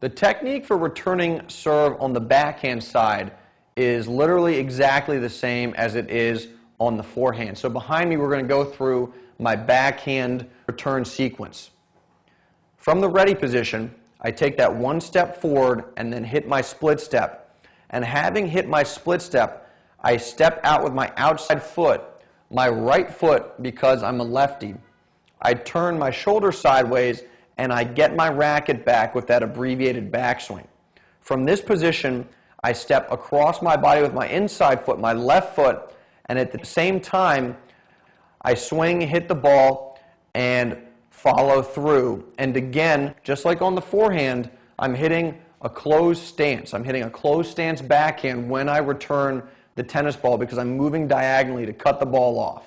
The technique for returning serve on the backhand side is literally exactly the same as it is on the forehand. So behind me, we're going to go through my backhand return sequence. From the ready position, I take that one step forward and then hit my split step. And having hit my split step, I step out with my outside foot, my right foot because I'm a lefty. I turn my shoulder sideways and I get my racket back with that abbreviated backswing. From this position, I step across my body with my inside foot, my left foot, and at the same time, I swing, hit the ball, and follow through. And again, just like on the forehand, I'm hitting a closed stance. I'm hitting a closed stance backhand when I return the tennis ball because I'm moving diagonally to cut the ball off.